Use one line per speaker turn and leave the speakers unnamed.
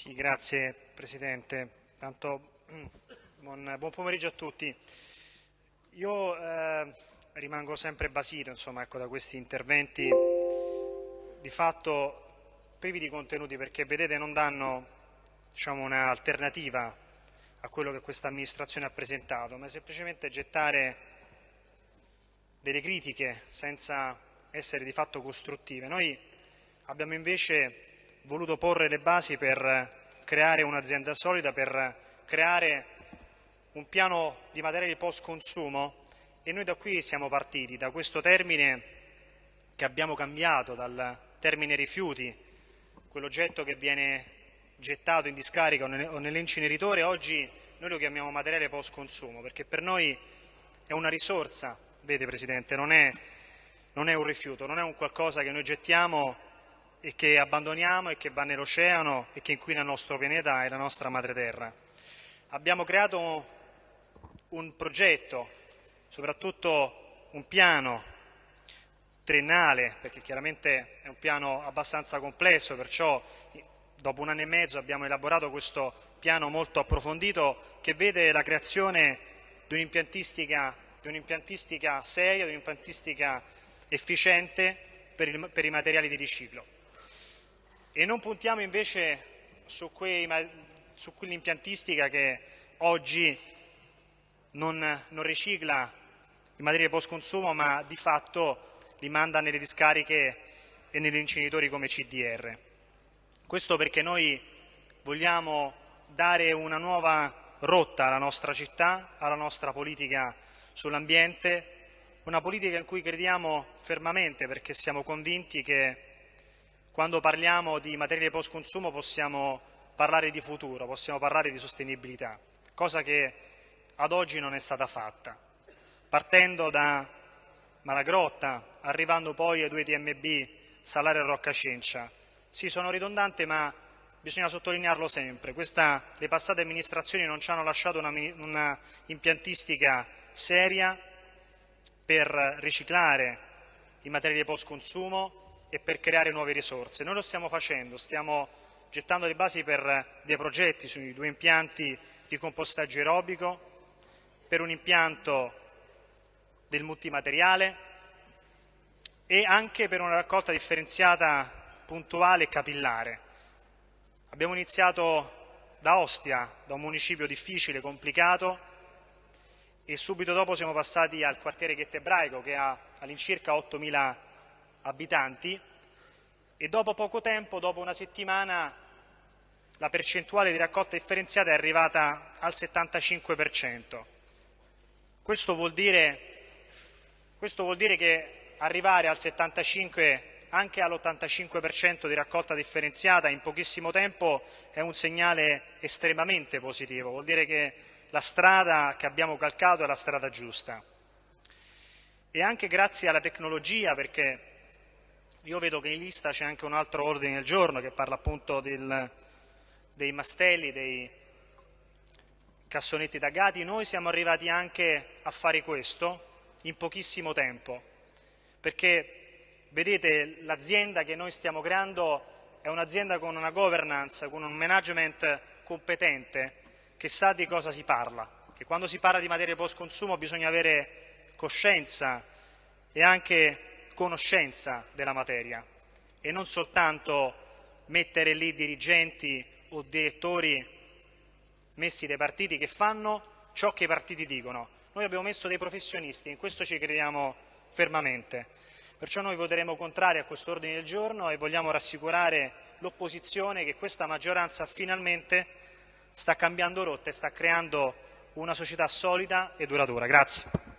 Sì, grazie Presidente. Tanto, buon, buon, pomeriggio a tutti. Io eh, rimango sempre basito insomma, ecco, da questi interventi di fatto privi di contenuti perché vedete non danno diciamo, un'alternativa a quello che questa amministrazione ha presentato, ma semplicemente gettare delle critiche senza essere di fatto costruttive. Noi abbiamo invece voluto porre le basi per creare un'azienda solida, per creare un piano di materiali post consumo e noi da qui siamo partiti, da questo termine che abbiamo cambiato, dal termine rifiuti, quell'oggetto che viene gettato in discarica o nell'inceneritore, oggi noi lo chiamiamo materiale post consumo perché per noi è una risorsa, vede Presidente, non è, non è un rifiuto, non è un qualcosa che noi gettiamo e che abbandoniamo e che va nell'oceano e che inquina il nostro pianeta e la nostra madre terra. Abbiamo creato un progetto, soprattutto un piano triennale, perché chiaramente è un piano abbastanza complesso, perciò dopo un anno e mezzo abbiamo elaborato questo piano molto approfondito che vede la creazione di un'impiantistica, un seria, di un'impiantistica efficiente per, il, per i materiali di riciclo e non puntiamo invece su, quei, su quell'impiantistica che oggi non, non ricicla i materiali post consumo ma di fatto li manda nelle discariche e negli incenitori come CDR. Questo perché noi vogliamo dare una nuova rotta alla nostra città, alla nostra politica sull'ambiente, una politica in cui crediamo fermamente perché siamo convinti che quando parliamo di materie post consumo possiamo parlare di futuro, possiamo parlare di sostenibilità, cosa che ad oggi non è stata fatta. Partendo da Malagrotta, arrivando poi ai due TMB, Salario e Rocca Cencia. Sì, sono ridondante, ma bisogna sottolinearlo sempre. Questa, le passate amministrazioni non ci hanno lasciato una, una impiantistica seria per riciclare i materiali post consumo, e per creare nuove risorse. Noi lo stiamo facendo, stiamo gettando le basi per dei progetti sui due impianti di compostaggio aerobico, per un impianto del multimateriale e anche per una raccolta differenziata puntuale e capillare. Abbiamo iniziato da Ostia, da un municipio difficile, complicato, e subito dopo siamo passati al quartiere Ghettebraico che ha all'incirca 8.000 abitanti e dopo poco tempo, dopo una settimana, la percentuale di raccolta differenziata è arrivata al 75%. Questo vuol dire, questo vuol dire che arrivare al 75% anche all'85% di raccolta differenziata in pochissimo tempo è un segnale estremamente positivo, vuol dire che la strada che abbiamo calcato è la strada giusta. E anche grazie alla tecnologia, perché io vedo che in lista c'è anche un altro ordine del giorno che parla appunto del, dei mastelli, dei cassonetti taggati. Noi siamo arrivati anche a fare questo in pochissimo tempo, perché vedete l'azienda che noi stiamo creando è un'azienda con una governance, con un management competente che sa di cosa si parla, che quando si parla di materie post consumo bisogna avere coscienza e anche conoscenza della materia e non soltanto mettere lì dirigenti o direttori messi dai partiti che fanno ciò che i partiti dicono. Noi abbiamo messo dei professionisti, in questo ci crediamo fermamente. Perciò noi voteremo contrario a questo ordine del giorno e vogliamo rassicurare l'opposizione che questa maggioranza finalmente sta cambiando rotta e sta creando una società solida e duratura. Grazie.